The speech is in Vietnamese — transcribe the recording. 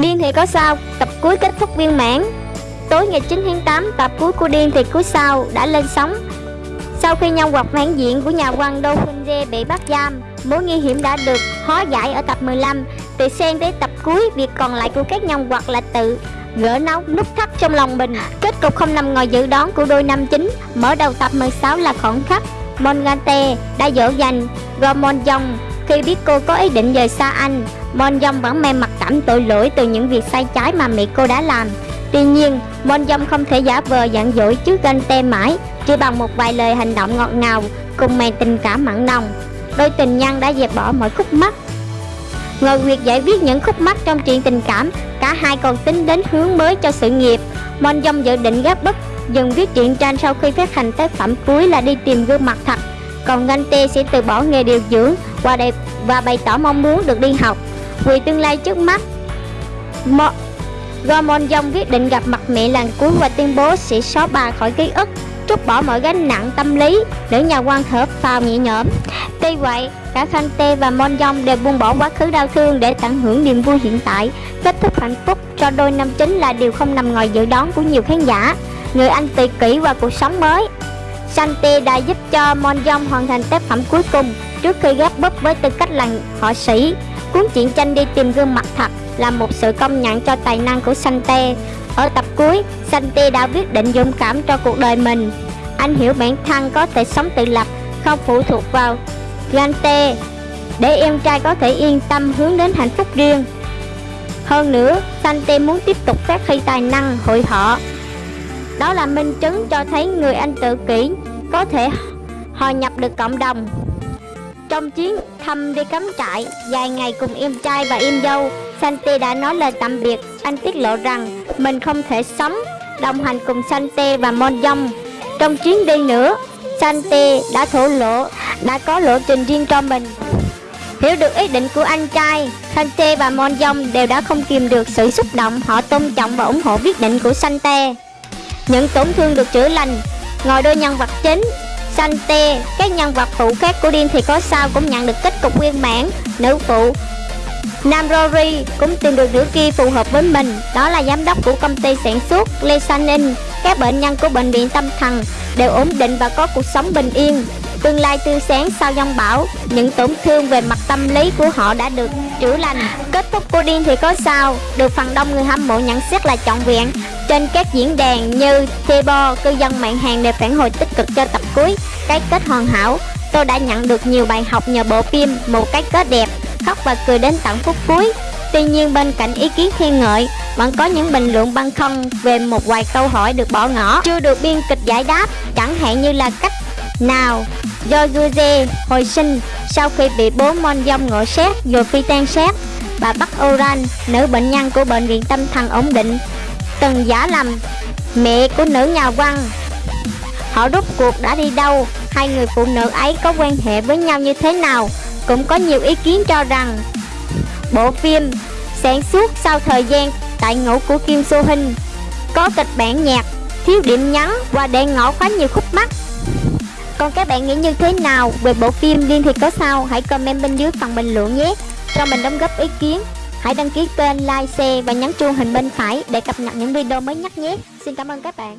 Điên thì có sao, tập cuối kết thúc viên mãn. Tối ngày 9 tháng 8, tập cuối của Điên thì cuối sao đã lên sóng. Sau khi nhân vật phản diện của nhà quan Đô Khuynh dê bị bắt giam Mối nguy hiểm đã được hóa giải ở tập 15 Từ sen tới tập cuối, việc còn lại của các nhân vật là tự gỡ nấu nút thắt trong lòng mình. Kết cục không nằm ngoài dự đoán của đôi nam chính Mở đầu tập 16 là khoảnh khắc Mongante đã dỗ dành Gomon Jong khi biết cô có ý định rời xa anh. Mon Jong vẫn mang mặt cảm tội lỗi từ những việc sai trái mà mẹ cô đã làm. Tuy nhiên, Mon Jong không thể giả vờ giận dỗi trước ganh tê mãi Chỉ bằng một vài lời hành động ngọt ngào cùng màn tình cảm mặn nồng. Đôi tình nhân đã dẹp bỏ mọi khúc mắc. Ngồi việc giải quyết những khúc mắc trong chuyện tình cảm Cả hai còn tính đến hướng mới cho sự nghiệp. Mon Jong dự định gấp bức dừng viết truyện tranh sau khi phát hành tác phẩm cuối là đi tìm gương mặt thật. Còn Ngân Tê sẽ từ bỏ nghề điều dưỡng và, đẹp, và bày tỏ mong muốn được đi học vì tương lai trước mắt. Mo Gomon Dông quyết định gặp mặt mẹ lần cuối và tuyên bố sẽ xóa bà khỏi ký ức, trút bỏ mọi gánh nặng tâm lý để nhà quan thở phào nhẹ nhõm. Tuy vậy, cả khanh tê và mon dông đều buông bỏ quá khứ đau thương để tận hưởng niềm vui hiện tại. Kết thúc hạnh phúc cho đôi nam chính là điều không nằm ngoài dự đoán của nhiều khán giả, người anh tùy kỹ và cuộc sống mới. Santi đã giúp cho Mon Dông hoàn thành tác phẩm cuối cùng trước khi ghép búp với tư cách là họa sĩ. Cuốn truyện tranh đi tìm gương mặt thật là một sự công nhận cho tài năng của Sante. Ở tập cuối, Sante đã quyết định dũng cảm cho cuộc đời mình. Anh hiểu bản thân có thể sống tự lập, không phụ thuộc vào Gante, để em trai có thể yên tâm hướng đến hạnh phúc riêng. Hơn nữa, Sante muốn tiếp tục phát huy tài năng hội họ đó là minh chứng cho thấy người anh tự kỷ có thể hòa nhập được cộng đồng trong chuyến thăm đi cắm trại dài ngày cùng em trai và em dâu, Sante đã nói lời tạm biệt. Anh tiết lộ rằng mình không thể sống, đồng hành cùng Sante và Monjong. Trong chuyến đi nữa, Sante đã thổ lộ, đã có lộ trình riêng cho mình. Hiểu được ý định của anh trai, Sante và Monjong đều đã không kìm được sự xúc động Họ tôn trọng và ủng hộ quyết định của Sante. Những tổn thương được chữa lành, ngồi đôi nhân vật chính Sante, các nhân vật phụ khác của Điên thì có sao cũng nhận được kết cục nguyên bản. Nữ phụ Nam Rory cũng tìm được nữ kia phù hợp với mình. Đó là giám đốc của công ty sản xuất Lesanin. Các bệnh nhân của bệnh viện tâm thần đều ổn định và có cuộc sống bình yên. Tương lai tươi sáng sau dông bão Những tổn thương về mặt tâm lý của họ đã được chữa lành. Kết thúc của điên thì có sao. Được phần đông người hâm mộ nhận xét là trọn vẹn. Trên các diễn đàn như Weibo, cư dân mạng hàng đều phản hồi tích cực cho tập cuối Cái kết hoàn hảo. Tôi đã nhận được nhiều bài học nhờ bộ phim Một cái kết đẹp Khóc và cười đến tận phút cuối. Tuy nhiên bên cạnh ý kiến khen ngợi Vẫn có những bình luận băn khoăn về một vài câu hỏi được bỏ ngỏ. Chưa được biên kịch giải đáp Chẳng hạn như là cách nào do Juze hồi sinh sau khi bị bố Mon Dông ngộ xét rồi phi tan xét bà Bắc Oran, nữ bệnh nhân của bệnh viện tâm thần ổn định, từng giả lầm mẹ của nữ nhà văn. Họ rút cuộc đã đi đâu, hai người phụ nữ ấy có quan hệ với nhau như thế nào, cũng có nhiều ý kiến cho rằng bộ phim sản xuất sau thời gian tại ngũ của Kim Soo Hyun có kịch bản nhạc, thiếu điểm nhấn và để ngỏ quá nhiều khúc mắc còn các bạn nghĩ như thế nào về bộ phim Liên thì có sao? Hãy comment bên dưới phần bình luận nhé. Cho mình đóng góp ý kiến. Hãy đăng ký kênh, like, share và nhấn chuông hình bên phải để cập nhật những video mới nhất nhé. Xin cảm ơn các bạn.